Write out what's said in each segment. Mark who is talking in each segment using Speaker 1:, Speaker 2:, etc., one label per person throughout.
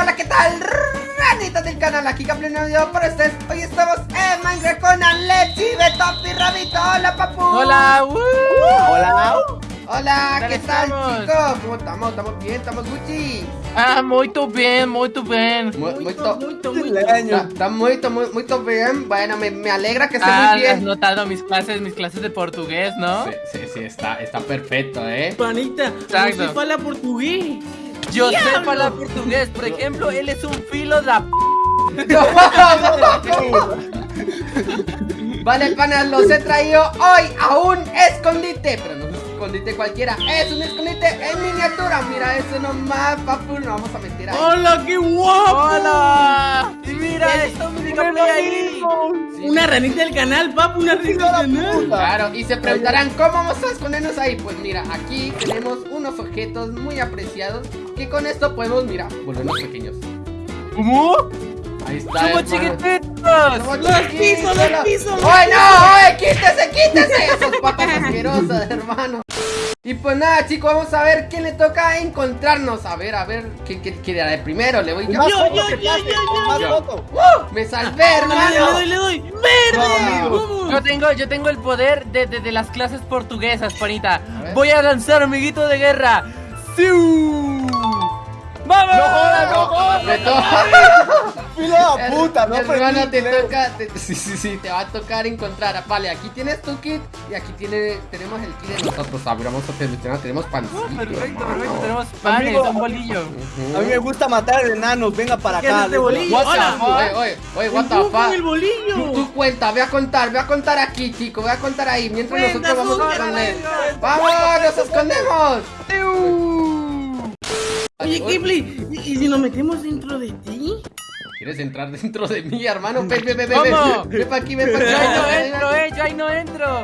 Speaker 1: hola, ¿qué tal? Ranitas del canal, aquí Caple un video para ustedes Hoy estamos en Minecraft con Alexi, Betop y Rabito Hola, papu
Speaker 2: Hola, uh.
Speaker 1: Hola Hola,
Speaker 2: ¿Qué
Speaker 1: ¿qué
Speaker 2: tal estamos?
Speaker 1: chicos? ¿Cómo estamos? ¿Estamos bien? ¿Estamos Gucci?
Speaker 2: Ah, muito bem, muito bem.
Speaker 1: Muy, muy,
Speaker 3: Muito, muito, muito.
Speaker 1: Está, está muy, muy, muy bien Bueno, me, me alegra que esté
Speaker 2: Ah,
Speaker 1: muy
Speaker 2: has
Speaker 1: bien
Speaker 2: notado mis clases, mis clases de portugués, ¿no?
Speaker 1: Sí, sí, sí, está, está perfecto, ¿eh?
Speaker 3: Panita,
Speaker 2: Exacto.
Speaker 3: você fala português?
Speaker 2: Yo sé hablar portugués, por ejemplo, él es un filo de... p-
Speaker 1: Vale, panas, los he traído hoy a un escondite Pero no escondite cualquiera Es un escondite en miniatura Mira eso nomás, papu No vamos a meter ahí
Speaker 3: ¡Hola, qué guapo!
Speaker 2: ¡Hola! Y mira, diga play ahí.
Speaker 1: Sí.
Speaker 3: Una ranita del canal, papu, una ranita del canal.
Speaker 1: Claro, y se preguntarán ¿Cómo vamos a escondernos ahí? Pues mira, aquí tenemos unos objetos muy apreciados Que con esto podemos, mira, volvernos pequeños
Speaker 2: ¿Cómo?
Speaker 1: Ahí está,
Speaker 2: ¡Somos
Speaker 1: hermano.
Speaker 2: chiquititos!
Speaker 1: Somos
Speaker 3: Los pisos, los pisos,
Speaker 1: ¡Ay, no! ¡Ay, quítese, quítese! Esas patas asquerosas, hermano. Y pues nada, chicos, vamos a ver quién le toca encontrarnos. A ver, a ver, ¿quién, era el primero? Le voy yo.
Speaker 3: Yo, yo, yo, yo, yo, yo.
Speaker 1: ¡Uh! ¡Me salvé,
Speaker 3: Le doy, le
Speaker 1: hermano!
Speaker 3: doy, le doy. ¡Verde!
Speaker 2: Yo
Speaker 3: ¡Vamos!
Speaker 2: tengo, yo tengo el poder de, de, de las clases portuguesas, Panita. Voy a lanzar amiguito de guerra. ¡Siu! ¡Vamos!
Speaker 4: No jodas, no jodas.
Speaker 1: Me toca.
Speaker 4: ¡Fila de puta! No
Speaker 1: hermano, te
Speaker 4: inglés.
Speaker 1: toca. te- sí, sí, sí, te va a tocar encontrar. Vale, aquí tienes tu kit y aquí tiene, tenemos el kit de nosotros. A ver, vamos a seleccionar. Tenemos pancito.
Speaker 2: Uh, Perfecto,
Speaker 1: hermano.
Speaker 2: perfecto. Tenemos panes,
Speaker 4: Amigo.
Speaker 2: un bolillo.
Speaker 4: A mí me gusta matar enanos, venga para
Speaker 3: ¿Qué hace
Speaker 4: acá.
Speaker 3: este bolillo?
Speaker 2: What the
Speaker 3: ¡Hola!
Speaker 2: fuck?
Speaker 1: Oye, oye, oye, what the fuck?
Speaker 3: el bolillo!
Speaker 1: Tú, tú cuenta, voy a contar, voy a contar aquí, chico, voy a contar ahí, mientras
Speaker 3: Cuenta,
Speaker 1: nosotros vamos a esconder.
Speaker 3: venga.
Speaker 1: ¡Vamos, nos escondemos!
Speaker 3: Oye, Kipli, ¿y, y si nos metemos dentro de ti?
Speaker 1: ¿Quieres entrar dentro de mí, hermano? Ven, ven, ven, ven,
Speaker 2: ¿Cómo?
Speaker 1: ven, ven pa' aquí, ven pa' aquí.
Speaker 2: Yo ahí no
Speaker 1: ven, ven,
Speaker 2: entro, eh, yo ahí no entro.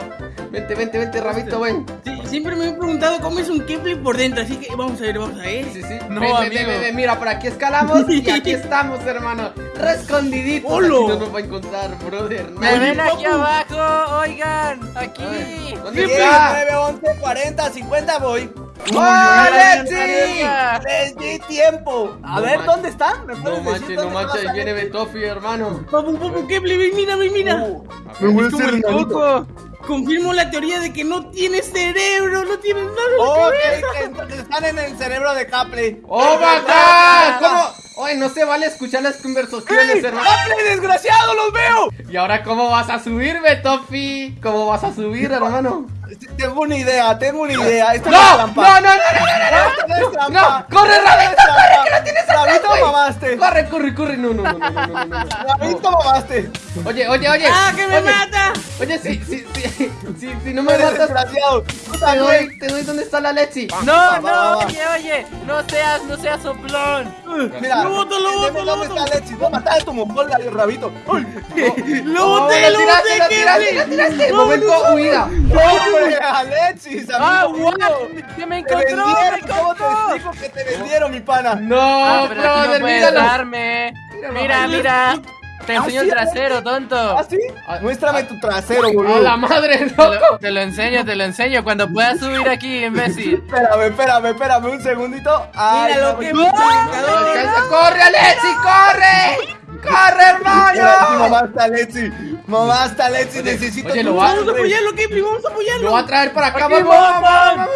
Speaker 1: Vente, vente, vente, rabito, ven.
Speaker 3: Sí, siempre me he preguntado cómo es un Kipli por dentro, así que vamos a ver, vamos a ver.
Speaker 1: Sí, sí.
Speaker 2: No,
Speaker 1: ven, ven,
Speaker 2: amigo.
Speaker 1: ven, ven, ven, mira, por aquí escalamos y aquí estamos, hermano. Rescondiditos. Aquí no nos va a encontrar, brother.
Speaker 2: Me ven aquí abajo, oigan, aquí.
Speaker 1: ¿Dónde
Speaker 4: 10,
Speaker 1: está?
Speaker 4: 9, 11, 40, 50, voy.
Speaker 1: ¡Oh!
Speaker 2: Venga.
Speaker 4: Les di tiempo. A
Speaker 1: No
Speaker 4: ver. ¿dónde están? ¿Me
Speaker 1: No manches, no manches, viene? Betofi, hermano.
Speaker 3: Papu, papu, Kipli, ven, mira, ven, mira.
Speaker 4: Uh,
Speaker 1: ver,
Speaker 4: voy a hacer
Speaker 2: el
Speaker 4: enanito.
Speaker 2: coco.
Speaker 3: Confirmo la teoría de que no tienes cerebro, no tienes nada.
Speaker 4: Oh, que, que entonces están en el cerebro de Caple.
Speaker 1: ¡Oh, my God! ¿Cómo? Oye, no se vale escuchar las conversaciones, hermano.
Speaker 4: ¡Caple, desgraciado, los veo!
Speaker 1: ¿Y ahora cómo vas a subir, Betofi? ¿Cómo vas a subir, hermano?
Speaker 4: Tengo una idea, tengo una idea. Esto
Speaker 1: ¡No!
Speaker 4: no es
Speaker 1: ¡No, no, no, no, no!
Speaker 4: No es
Speaker 1: ¡No!
Speaker 4: trampa.
Speaker 1: ¡No! ¡Corre, Rabito,
Speaker 4: Esto no es
Speaker 1: corre,
Speaker 4: trampa.
Speaker 1: que lo tienes atrás,
Speaker 4: mamaste.
Speaker 1: ¡Corre, corre, corre! No, no, no, no, no, no, no, no.
Speaker 4: Rabito, mamaste.
Speaker 1: Oye, oye, oye.
Speaker 3: ¡Ah, que me
Speaker 1: oye,
Speaker 3: mata!
Speaker 1: Oye, si, si, si, si, si no me
Speaker 4: Eres
Speaker 1: matas,
Speaker 4: desgraciado.
Speaker 1: Te doy, te doy dónde está la Lexi.
Speaker 2: No,
Speaker 4: va, va,
Speaker 2: no,
Speaker 4: va.
Speaker 2: oye, oye, no seas, no seas soplón.
Speaker 4: Mira,
Speaker 3: Lo boto, lo boto,
Speaker 4: ¿Dónde está Alexis? Voy a matar a tu mongol, Rabito.
Speaker 3: ¡Lo boté, lo
Speaker 1: tiraste,
Speaker 3: boté,
Speaker 1: lo tiraste, tiraste.
Speaker 3: No,
Speaker 1: Momento
Speaker 3: no,
Speaker 1: huida.
Speaker 4: ¡Hombre, Alexis!
Speaker 2: Ah,
Speaker 4: mío!
Speaker 2: ¿Qué me
Speaker 4: ¡Te
Speaker 2: encontró? ¡Me
Speaker 4: vendieron! ¿Cómo te
Speaker 2: encontró!
Speaker 4: Que te vendieron, mi pana?
Speaker 1: No,
Speaker 2: Ah, pero aquí
Speaker 1: brother,
Speaker 2: no puedes
Speaker 1: míralo.
Speaker 2: darme. Mira, mira. Te enseño
Speaker 4: ¿Ah,
Speaker 2: el
Speaker 4: sí?
Speaker 2: trasero, tonto.
Speaker 4: ¿Ah, sí? Muéstrame tu trasero,
Speaker 1: A
Speaker 4: boludo.
Speaker 1: la madre,
Speaker 2: Te
Speaker 1: loco.
Speaker 2: lo, te lo enseño, te lo enseño. Cuando puedas subir aquí, imbécil.
Speaker 4: Espérame, espérame, espérame un segundito. Ay,
Speaker 3: Mira
Speaker 4: no,
Speaker 3: lo que
Speaker 4: no,
Speaker 1: Alcanza, ¡Corre, Alexi, corre! ¡Corre, hermano!
Speaker 4: mamá está Alexis. Mamá está Alexis,
Speaker 1: Oye,
Speaker 4: necesito
Speaker 1: oye, lo va-
Speaker 3: Vamos a apoyarlo, Kipli, vamos a
Speaker 1: Lo
Speaker 3: apoyarlo.
Speaker 1: va a traer para acá, vamos.
Speaker 2: vamos,
Speaker 1: vamos.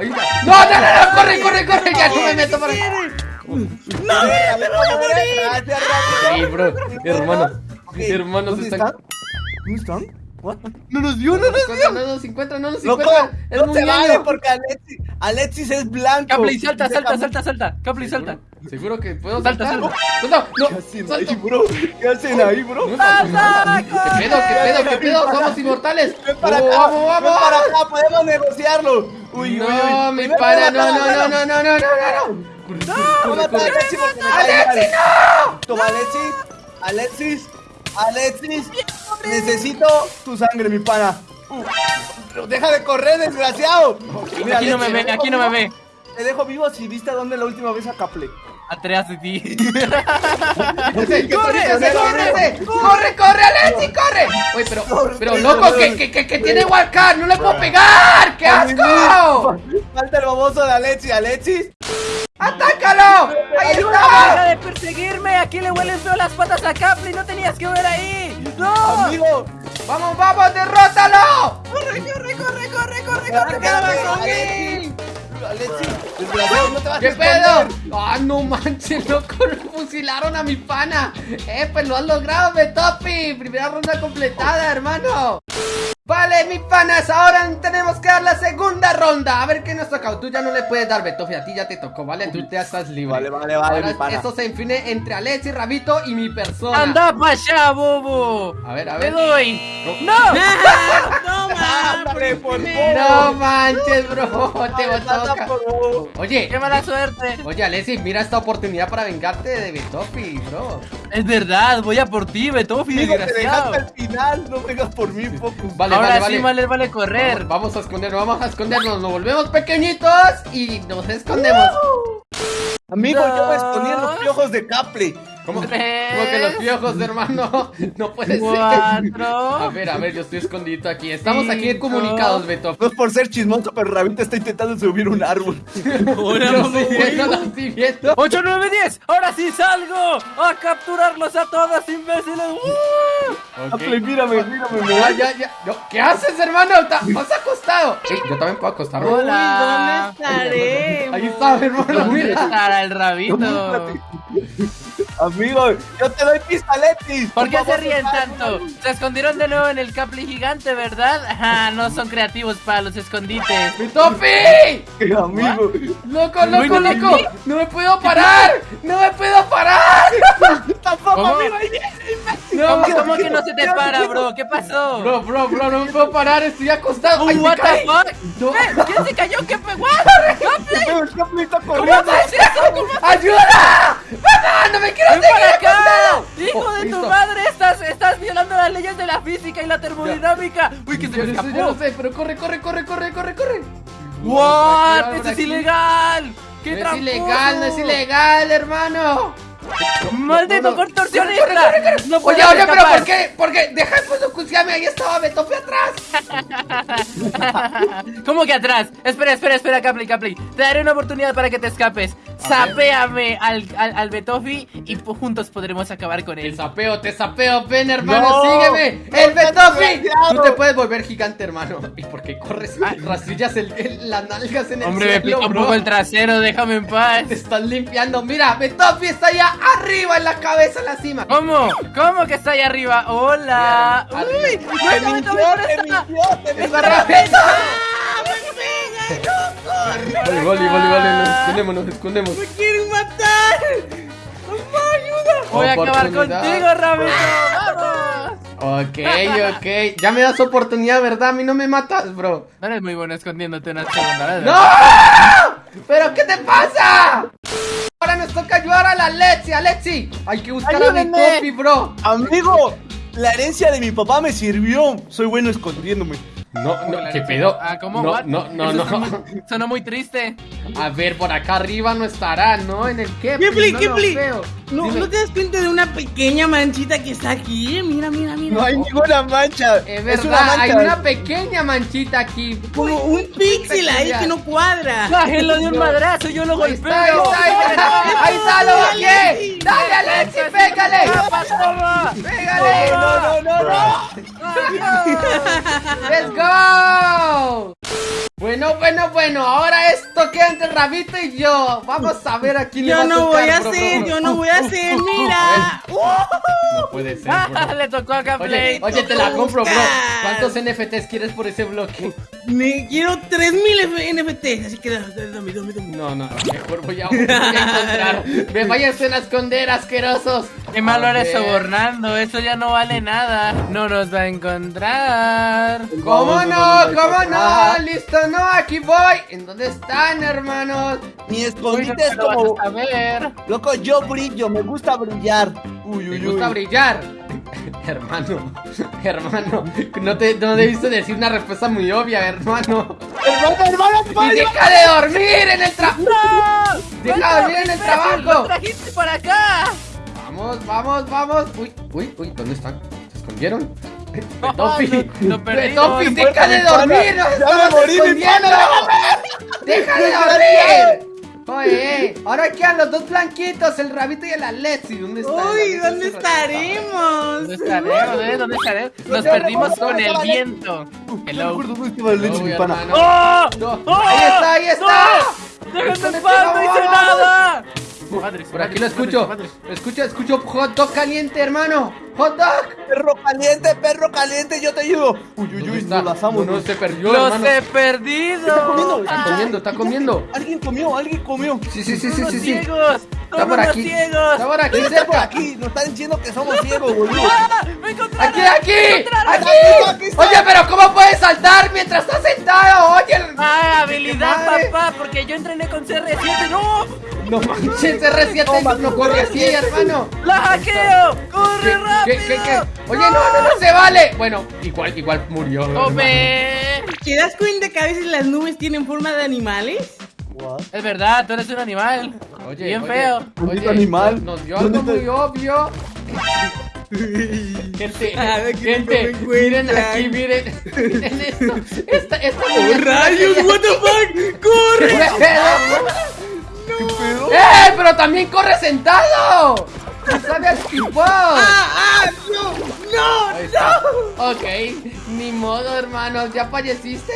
Speaker 1: Ahí está. No, no, no, no, corre, corre, corre, ya no me meto para acá.
Speaker 3: ¡No, mira, te voy a morir!
Speaker 1: Sí, bro, hermano, hermanos
Speaker 4: ¿dónde
Speaker 1: están...
Speaker 4: ¿Dónde están? What?
Speaker 1: No nos dio, no nos dio. No nos encuentra, no nos
Speaker 4: Loco,
Speaker 1: encuentra. Es
Speaker 4: no
Speaker 1: muy
Speaker 4: se vale porque Alexis, Alexis es blanco.
Speaker 2: Capli, salta, salta, salta, salta. Capli, salta.
Speaker 1: ¿Seguro que puedo
Speaker 2: Salta,
Speaker 1: saltar?
Speaker 2: salta.
Speaker 1: No,
Speaker 4: ¿Qué
Speaker 1: no,
Speaker 4: hacen ahí, bro? ¿Qué hacen ahí, bro?
Speaker 1: ¿Qué pedo, qué pedo, qué pedo? Somos inmortales.
Speaker 4: Ven para
Speaker 1: Oh,
Speaker 4: acá,
Speaker 1: Vamos,
Speaker 4: ven
Speaker 1: vamos,
Speaker 4: para
Speaker 1: vamos.
Speaker 4: acá, podemos negociarlo. Uy, uy, uy.
Speaker 1: No, mi pana,
Speaker 4: para
Speaker 1: no, no, no, no, no, no, no, no. Corre, corre.
Speaker 4: Alexis porque me cae
Speaker 1: ¡Alexi,
Speaker 4: mal.
Speaker 1: no!
Speaker 4: Toma, Alexis, Alexis, Alexis, necesito tu sangre, mi pana. Uh, deja de correr, desgraciado. Mira,
Speaker 2: Aquí no me
Speaker 4: Alexis,
Speaker 2: ve, aquí no me ve.
Speaker 4: Te dejo vivo si viste a dónde la última vez a Caple.
Speaker 2: Atrás de ti.
Speaker 1: Ese,
Speaker 4: ¿Qué
Speaker 1: ¡Corre,
Speaker 4: corre,
Speaker 1: corre! ¡Corre, corre, Alexi, corre! Oye, pero, pero loco, que, que, que, que tiene Walcar, no le puedo pegar, ¡qué asco!
Speaker 4: Falta el baboso de Alexis, Alexis.
Speaker 1: ¡Atácalo! ¡Ahí
Speaker 2: ¡Deja
Speaker 1: está!
Speaker 2: de perseguirme! Aquí le huelen feo las patas a Capri. No tenías que ver ahí. ¡No!
Speaker 4: Amigo,
Speaker 1: ¡Vamos, vamos, derrótalo!
Speaker 3: ¡Corre, corre, corre, corre, corre, corre!
Speaker 4: Desgraciado, no te vas a
Speaker 1: ¿Qué pedo? ¡Ah, no manches, loco! Fusilaron a mi pana. ¡Eh, pues lo has logrado, Betopi! Primera ronda completada, hermano. Vale, mis panas, ahora tenemos que dar la segunda ronda. A ver qué nos toca. Tú ya no le puedes dar, Betofi. A ti ya te tocó, ¿vale? Tú ya estás libre.
Speaker 4: Vale, vale, vale,
Speaker 1: Ahora
Speaker 4: mi pana.
Speaker 1: Esto se define entre Alexi, Rabito y mi persona.
Speaker 2: ¡Anda para allá, bobo!
Speaker 1: A ver, a
Speaker 2: ¡Te
Speaker 1: ver.
Speaker 2: doy! ¡No!
Speaker 3: ¡Toma!
Speaker 4: Ándale, por.
Speaker 1: No manches, bro. Te
Speaker 4: Nada
Speaker 1: toca.
Speaker 4: por-
Speaker 1: Oye,
Speaker 2: ¡Qué mala suerte!
Speaker 1: oye, Alexi, mira esta oportunidad para vengarte de Betofi, bro.
Speaker 2: Es verdad, voy a por ti, Betofi,
Speaker 4: te
Speaker 2: desgraciado.
Speaker 4: dejaste al final, no vengas por mí, Focus.
Speaker 1: Vale,
Speaker 2: Ahora
Speaker 1: vale,
Speaker 2: sí
Speaker 1: vale.
Speaker 2: vale, correr.
Speaker 1: Vamos, vamos a escondernos, vamos a escondernos. Nos volvemos pequeñitos y nos escondemos.
Speaker 4: Amigo, yo me escondí en los piojos de Caple.
Speaker 1: ¿Cómo,
Speaker 2: Tres.
Speaker 1: cómo que los piojos, hermano? No puede ser.
Speaker 2: Cuatro.
Speaker 1: A ver, a ver, yo estoy escondido aquí. Estamos aquí
Speaker 2: Cinco.
Speaker 1: comunicados, Beto.
Speaker 4: No es por ser chismoso, pero Rabito está intentando subir un árbol.
Speaker 3: Hola,
Speaker 1: Lo
Speaker 3: mamá.
Speaker 1: estoy viendo, lo estoy viendo.
Speaker 2: 8, 9, 10. Ahora sí salgo a capturarlos a todos, imbéciles. ¡Uh!
Speaker 1: Ok.
Speaker 4: Caple, mírame, mírame, me
Speaker 1: Ya, ya, ya. No, ¿Qué haces, hermano? Vas acostado. Ey, yo también puedo acostarme.
Speaker 2: Hola.
Speaker 3: ¿dónde estaré?
Speaker 1: Ahí está, hermano,
Speaker 2: ¿Dónde
Speaker 1: mira.
Speaker 2: estará el rabito?
Speaker 4: Amigo, yo te doy pista, Alexis.
Speaker 2: ¿Por qué se ríen tanto? Se escondieron de nuevo en el capli gigante, ¿verdad? Ah, no son creativos para los escondites.
Speaker 1: ¡Betofi!
Speaker 4: Amigo,
Speaker 1: ¡Loco, loco, loco! ¡No me puedo parar! ¡No me puedo parar!
Speaker 4: tampoco,
Speaker 2: ¿Cómo?
Speaker 4: amigo.
Speaker 1: No,
Speaker 2: ¿Cómo, cómo que no se te para, bro? ¿Qué pasó?
Speaker 1: Bro, bro, bro, no me puedo parar, estoy acostado.
Speaker 2: Oh,
Speaker 1: ¡Ay,
Speaker 2: what the fuck?
Speaker 1: No.
Speaker 2: ¿Qué? ¿Quién se cayó? ¿Qué fue? ¿What? ¿Capli? ¿Cómo
Speaker 1: ¡Ayuda! ¡Mamá! ¡No me quiero
Speaker 2: ¡Ven
Speaker 1: seguir
Speaker 2: acá! ¡Hijo
Speaker 1: Oh,
Speaker 2: de tu
Speaker 1: listo.
Speaker 2: madre! Estás, estás violando las leyes de la física y la termodinámica. ¡Uy, que se
Speaker 1: Yo
Speaker 2: me
Speaker 1: no sé, yo
Speaker 2: escapó!
Speaker 1: no sé, pero corre, corre, corre, corre, corre, corre.
Speaker 2: ¡What! ¡Esto es
Speaker 1: aquí.
Speaker 2: ilegal! ¡Qué
Speaker 1: No es
Speaker 2: tramposo!
Speaker 1: ilegal, no es ilegal, hermano.
Speaker 2: ¡Maldito contorsionista!
Speaker 1: Corre, corre, corre.
Speaker 2: ¡No
Speaker 1: Oye, oye, pero. ¿por qué? ¿Por qué? Deja de fotocuciarme, ahí estaba Betope atrás.
Speaker 2: ¿Cómo que atrás? Espera, espera, espera, Capli, Capli. Te daré una oportunidad para que te escapes. Sapéame al, al, al Betofi y juntos podremos acabar con
Speaker 1: Te
Speaker 2: él.
Speaker 1: sapeo, te sapeo, ven hermano,
Speaker 4: No.
Speaker 1: sígueme.
Speaker 4: No,
Speaker 1: ¡El Betofi! Tú te puedes volver gigante, hermano. ¿Y por qué corres? Rastrillas el, el- las nalgas en el
Speaker 2: Hombre, me pica un poco el trasero, déjame en paz.
Speaker 1: Te estás limpiando. Mira, Betofi está allá arriba en la cabeza, en la cima.
Speaker 2: ¿Cómo? ¿Cómo que está ahí arriba? ¡Hola!
Speaker 1: Mira,
Speaker 2: ¡Uy! ¡No
Speaker 4: mintió, te mintió, te mintió.
Speaker 3: ¡Ah,
Speaker 1: Vale, vale, vale, vale, nos escondemos, nos escondemos.
Speaker 3: ¡Me quieren matar! ¡Mamá, ayuda!
Speaker 2: Voy a acabar contigo, Rabito. ¡Vamos!
Speaker 1: Ok, ok. Ya me das oportunidad, ¿verdad? A mí no me matas, bro.
Speaker 2: No eres muy bueno escondiéndote una segunda vez.
Speaker 1: ¡No! ¿Pero qué te pasa? Ahora nos toca ayudar a la Alexi, Alexi. Hay que buscar a mi
Speaker 2: Ayúdenme.
Speaker 1: topi, bro.
Speaker 4: Amigo, la herencia de mi papá me sirvió. Soy bueno escondiéndome.
Speaker 1: No,
Speaker 2: ¿Cómo
Speaker 1: no,
Speaker 2: que
Speaker 1: ¿qué pedo?
Speaker 2: Ah, ¿cómo?
Speaker 1: No, no, no, no.
Speaker 2: sonó muy- Sonó muy triste.
Speaker 1: A ver, por acá arriba no estará, ¿no? En el Kepli,
Speaker 3: Kepli,
Speaker 1: no
Speaker 3: Kepli. ¿No. ¿No te das cuenta de una pequeña manchita que está aquí? Mira, mira, mira.
Speaker 4: No hay ninguna mancha.
Speaker 1: Es
Speaker 4: Es una
Speaker 1: verdad,
Speaker 4: mancha.
Speaker 1: hay una pequeña manchita aquí.
Speaker 3: Como un píxel ahí que no cuadra.
Speaker 2: Bájenlo de un madrazo, yo lo golpeo.
Speaker 1: ahí está, ahí está, ahí está, lo bajé. Dale, Alexi, pégale. Pégale.
Speaker 4: No, no, no, no.
Speaker 1: Let's go. Bueno, bueno, bueno, ahora esto queda entre Rabito y yo. Vamos a ver a quién le va
Speaker 3: Yo
Speaker 1: a
Speaker 3: no
Speaker 1: tocar,
Speaker 3: voy a
Speaker 1: bro,
Speaker 3: hacer,
Speaker 1: bro.
Speaker 3: yo no voy a hacer, mira.
Speaker 1: No puede ser, bro.
Speaker 2: Le tocó a
Speaker 1: Oye,
Speaker 2: Gameplay.
Speaker 1: oye, te la compro, bro. ¿Cuántos NFTs quieres por ese bloque?
Speaker 3: Me quiero 3000 F- NFTs, así que dame, dame, dame.
Speaker 1: No, no, mejor voy a, voy a encontrar. Me vayan a esconder, asquerosos.
Speaker 2: Qué malo
Speaker 1: A
Speaker 2: eres
Speaker 1: ver.
Speaker 2: sobornando, eso ya no vale nada. No nos va a encontrar.
Speaker 1: ¿Cómo no? ¿Cómo no? Listo, no, aquí voy. ¿En dónde están, hermanos?
Speaker 4: Mi
Speaker 2: Uy, no
Speaker 4: escondite
Speaker 2: te
Speaker 4: es
Speaker 2: vas
Speaker 4: como.
Speaker 2: a saber.
Speaker 4: Loco, yo brillo, me gusta brillar. Uy,
Speaker 1: Me
Speaker 4: uy,
Speaker 1: gusta
Speaker 4: uy.
Speaker 1: brillar. hermano, hermano, no te, no debiste decir una respuesta muy obvia, hermano.
Speaker 4: Hermano, hermano,
Speaker 1: Y
Speaker 4: hermano.
Speaker 1: deja de dormir en el trabajo.
Speaker 2: ¡No!
Speaker 1: Deja de dormir en el trabajo.
Speaker 2: ¡Lo trajiste para acá!
Speaker 1: Vamos, vamos, vamos. Uy, uy, uy, ¿dónde están? ¿Se escondieron?
Speaker 2: No,
Speaker 1: Betopi,
Speaker 2: lo- lo.
Speaker 1: Betopi, deja de dormir, nos
Speaker 4: Ya me
Speaker 1: estamos
Speaker 4: morí, mi
Speaker 1: escondiendo.
Speaker 4: pana.
Speaker 1: Deja de dormir. Oye, ahora quedan los dos blanquitos, el rabito y el Alexi. ¿Dónde está? el
Speaker 3: Uy, ¿dónde estaremos?
Speaker 2: ¿Dónde estaremos, eh? ¿Dónde estaremos? Nos perdimos con el viento.
Speaker 4: No
Speaker 2: Hello.
Speaker 4: acuerdo dónde estaba el leche,
Speaker 1: Uy,
Speaker 4: mi pana.
Speaker 2: ¡Oh!
Speaker 1: No, ahí está, ahí está.
Speaker 2: ¡No! ¡Déjenme en paz! ¡No hice nada!
Speaker 1: Por aquí lo escucho.
Speaker 2: madres, madres.
Speaker 1: Escucho, escucho hot dog caliente, hermano. Hot dog.
Speaker 4: Perro caliente, perro caliente, yo te ayudo. Uy, uy,
Speaker 1: ¿Dónde
Speaker 4: uy,
Speaker 1: está?
Speaker 4: nos lazamos.
Speaker 1: No, no, se perdió,
Speaker 2: ¡Los
Speaker 1: hermano.
Speaker 2: he perdido!
Speaker 4: Está comiendo,
Speaker 1: Está comiendo, está comiendo.
Speaker 4: Alguien comió, alguien comió.
Speaker 1: Sí, sí, sí,
Speaker 2: ¡Son
Speaker 1: sí, sí, sí.
Speaker 2: ciegos!
Speaker 1: Está
Speaker 2: ¡Son
Speaker 1: por aquí.
Speaker 2: ciegos!
Speaker 1: Está por aquí
Speaker 4: Está por aquí, nos están diciendo que somos ciegos, boludo.
Speaker 2: ¡Ah! ¡Me encontraron!
Speaker 1: Aquí, aquí,
Speaker 4: Aquí.
Speaker 1: Oye, pero ¿cómo puedes saltar mientras estás sentado? Oye.
Speaker 2: ¡Ah, habilidad,
Speaker 1: madre!
Speaker 2: papá! Porque yo entrené con CR7. ¡No!
Speaker 1: No manches, R7 no corre así, hermano.
Speaker 2: ¡La hackeo! ¡Corre
Speaker 1: ¿Qué,
Speaker 2: rápido!
Speaker 1: qué, qué, qué? Oye, no, no, no se vale. Bueno, igual, igual murió.
Speaker 2: ¡Come!
Speaker 3: ¿Te das cuenta que a veces las nubes tienen forma de animales?
Speaker 4: What?
Speaker 2: Es verdad, tú eres un animal.
Speaker 1: Oye,
Speaker 2: Bien
Speaker 1: oye,
Speaker 2: feo.
Speaker 4: Maldito animal.
Speaker 1: Nos dio
Speaker 4: ¿Dónde
Speaker 1: algo muy obvio. Gente,
Speaker 3: ver,
Speaker 1: gente, miren aquí, miren, miren esto. Esta, esta
Speaker 3: ¡Oh, rayos! ¡What the fuck!
Speaker 1: ¿Qué
Speaker 3: ¡Corre!
Speaker 4: ¿Qué pedo?
Speaker 1: ¡Eh! ¡Pero también corre sentado! ¡Se sabe activar!
Speaker 3: ¡Ah, ah! ¡No! ¡No!
Speaker 1: Está. Ok, ni modo, hermanos, ¿ya falleciste?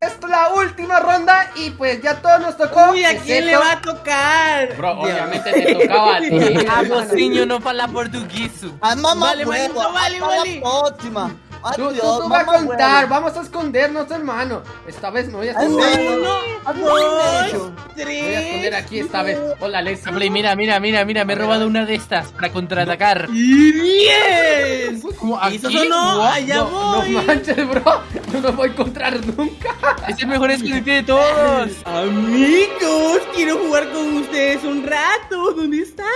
Speaker 1: Esto es la última ronda y pues ya todo nos tocó.
Speaker 3: Uy, ¿a quién le va a tocar?
Speaker 1: Bro,
Speaker 3: Dios.
Speaker 1: obviamente te tocaba a ti.
Speaker 2: Niño, no fala portugués.
Speaker 4: Ah, mamá,
Speaker 3: Vale, vale,
Speaker 4: hasta
Speaker 3: vale.
Speaker 4: la
Speaker 1: Tú, tú, tú vas a contar, vamos a escondernos, hermano. Esta vez me voy a esconder.
Speaker 4: no.
Speaker 1: Voy a esconder aquí esta vez. Hola.
Speaker 2: Play, mira, mira, mira, mira, me he robado una de estas para contraatacar.
Speaker 3: ¡Y diez!
Speaker 2: ¿Cómo,
Speaker 3: ¿Y eso
Speaker 2: aquí?
Speaker 3: no? ¡Allá
Speaker 1: No,
Speaker 3: voy!
Speaker 1: no manches, bro. Yo no voy a encontrar nunca.
Speaker 2: Es el mejor escondite de todos.
Speaker 3: Amigos, quiero jugar con ustedes un rato. ¿Dónde están?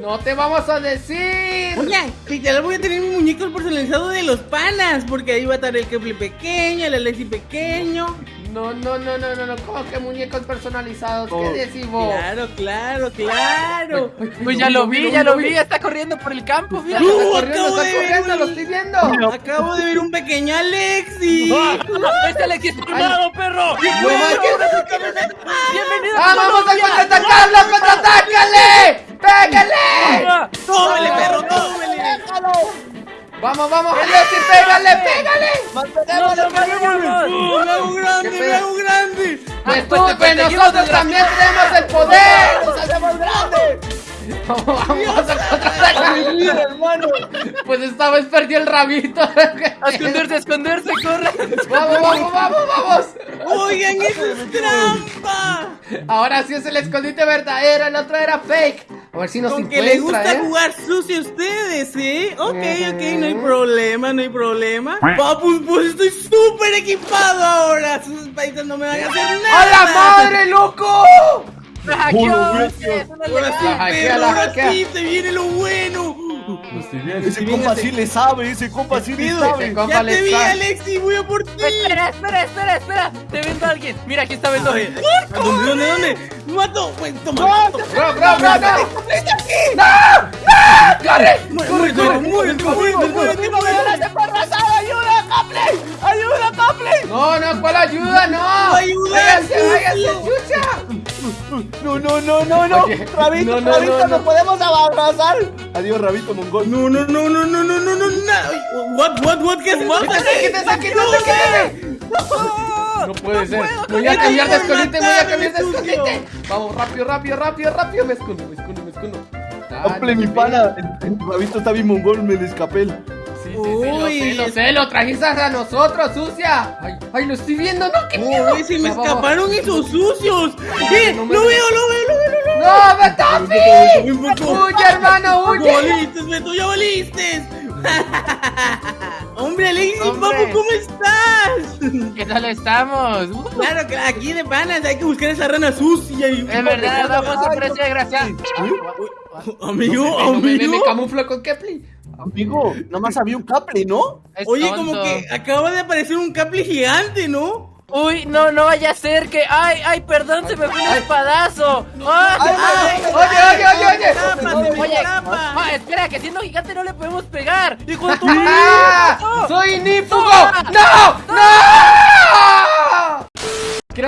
Speaker 1: No te vamos a decir.
Speaker 3: Oye, literal voy a tener mi muñeco personalizado de los panas, porque ahí va a estar el Kepler pequeño, el Alexi pequeño.
Speaker 1: No, no, no, no, no, no. ¿Cómo que muñecos personalizados?
Speaker 4: Oh,
Speaker 1: ¿Qué decís vos?
Speaker 3: Claro, claro, claro.
Speaker 2: Pues ya lo vi, ya lo vi, ya está corriendo por el campo.
Speaker 1: Está corriendo, está
Speaker 3: ver un-
Speaker 1: lo estoy viendo.
Speaker 3: Acabo de ver un pequeño Alexi.
Speaker 2: ¡Este Alex es armado, perro! ¡Bienvenido
Speaker 1: ¡Ah,
Speaker 2: a
Speaker 1: vamos a contraatacarlo! ¡Contraatácale! ¡Pégale!
Speaker 3: ¡Tómele, perro, tómele!
Speaker 4: Déjalo.
Speaker 1: Vamos, vamos, Alexi, pégale, pégale.
Speaker 2: ¡No, no, vayamos!
Speaker 3: ¡Oh, me hago grande,
Speaker 1: ¿Qué
Speaker 3: me
Speaker 1: pedo?
Speaker 3: hago grande!
Speaker 1: Pues
Speaker 2: pues
Speaker 1: tú, pues nosotros también tenemos el poder.
Speaker 4: ¡Nos hacemos grandes!
Speaker 1: Vamos, vamos a
Speaker 4: hermano.
Speaker 1: Pues esta vez perdió el rabito.
Speaker 2: ¡A esconderse, a esconderse, corre!
Speaker 1: Vamos, vamos, vamos, vamos.
Speaker 3: ¡Oigan, eso es trampa!
Speaker 1: Ahora sí es el escondite verdadero, el otro era fake. A ver si nos
Speaker 3: Con que les
Speaker 1: encuentra,
Speaker 3: gusta
Speaker 1: ¿eh?
Speaker 3: jugar sucio a ustedes, ¿eh? Ok, ok, no hay problema, no hay problema. Papus, pues estoy súper equipado ahora. Sus paisas no me van a hacer nada.
Speaker 1: ¡A la madre, loco!
Speaker 2: ¡Me hackeó!
Speaker 4: Puro
Speaker 2: ¡Es una
Speaker 3: Ahora sí, se viene lo bueno.
Speaker 4: Ese compa sí le sabe, ese compa sí le sabe.
Speaker 1: Ese compa
Speaker 3: Ya
Speaker 1: le
Speaker 3: te vi,
Speaker 1: sabe.
Speaker 3: Alexi, voy a por ti.
Speaker 2: Espera, espera, espera, espera. Te vendo a alguien. Mira, aquí está vendo.
Speaker 3: ¿Dónde, dónde, dónde? ¡Mato! Pues toma.
Speaker 1: Bro, no. ¡No! ¡No! ¡Corre!
Speaker 3: Muere, muere, muere, muere, muere, muere.
Speaker 4: ¡Ayuda, Capley!
Speaker 1: No, no, ¿cuál ayuda? No.
Speaker 3: Ayuda,
Speaker 1: Váyase, váyase, chucha.
Speaker 4: No, no, no, no, no.
Speaker 1: Oye,
Speaker 4: Rabito,
Speaker 1: no, no,
Speaker 4: Rabito,
Speaker 1: no, no.
Speaker 4: nos podemos abrazar. Adiós, Rabito Mongol.
Speaker 3: No, no, no, no, no, no, no, no, no. What, what, what? ¿Qué haces?
Speaker 1: Quítese, quítese, quítese, quítese. No puede ser. Voy a
Speaker 3: con
Speaker 1: cambiar de escondite, voy a cambiar de escondite. Vamos, rápido, rápido, rápido, rápido. Me escondo, me escondo, me escondo.
Speaker 4: Mi pana. El, Rabito está bien mongol, me le
Speaker 3: Uy.
Speaker 1: lo sé, lo trajiste a nosotros, sucia. Ay, ay, lo estoy viendo, ¿no? ¿Qué miedo?
Speaker 3: Uy, se me escaparon esos sucios. ¡Eh!
Speaker 1: no
Speaker 3: ¡Lo
Speaker 1: ve.
Speaker 3: veo, lo veo, lo veo, lo veo!
Speaker 1: ¡No,
Speaker 3: poco.
Speaker 1: ¡Huye, hermano,
Speaker 3: ¡Ya
Speaker 1: huye!
Speaker 3: voliste, Beto! ¡Ya voliste! ¡Hombre, Alexis, papu, ¿cómo estás?
Speaker 2: ¿Qué tal estamos?
Speaker 3: Claro, que aquí de panas hay que buscar esa rana sucia y...
Speaker 2: Es verdad, vamos a precio de gracia.
Speaker 3: Amigo,
Speaker 1: Me, me,
Speaker 3: amigo.
Speaker 1: camuflo con Kepli.
Speaker 4: Amigo, nada más había un Capley, ¿no?
Speaker 2: Es
Speaker 3: Oye,
Speaker 2: tonto.
Speaker 3: como que acaba de aparecer un caple gigante, ¿no?
Speaker 2: Uy, no, no vaya a ser que. ¡Ay, ay, perdón! Se me fue un espadazo. ¡Ah!
Speaker 4: Ay,
Speaker 1: Oye, oye, oye, oye.
Speaker 3: ¡Trápate,
Speaker 4: Oye,
Speaker 2: ah, espera, que siendo gigante no le podemos pegar. ¡Hijo de tu
Speaker 1: ¡Ah! ¡Soy Nífugo! ¡No! ¡No!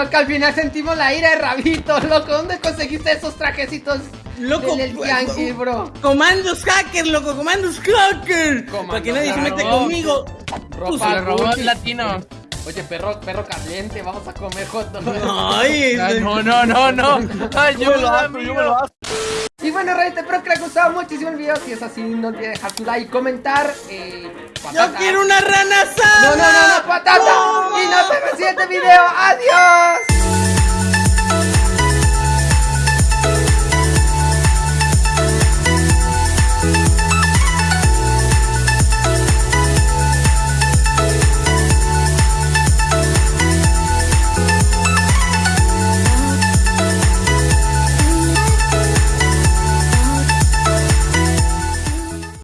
Speaker 1: Creo que al final sentimos la ira de Rabito, loco. ¿Dónde conseguiste esos trajecitos?
Speaker 3: Loco,
Speaker 1: del
Speaker 3: pues,
Speaker 1: Yankee, bro.
Speaker 3: Comandos hackers, loco, comandos hackers.
Speaker 1: Comandos
Speaker 3: Para que nadie se meta conmigo.
Speaker 1: Ropa
Speaker 2: el latino.
Speaker 1: Oye, perro, perro caliente, vamos a comer hot dog.
Speaker 3: Ay,
Speaker 2: Ah,
Speaker 3: este-
Speaker 2: No, no, no, no.
Speaker 4: Yo me lo
Speaker 2: Ayuda,
Speaker 4: hago, yo me lo hago.
Speaker 1: Y bueno, Reyes, espero que les haya gustado muchísimo el video. Si es así, no olviden dejar su like y comentar. Eh,
Speaker 3: Yo quiero una rana asada.
Speaker 1: No, no, no, no, patata. Y nos vemos en el siguiente video. ¡Adiós!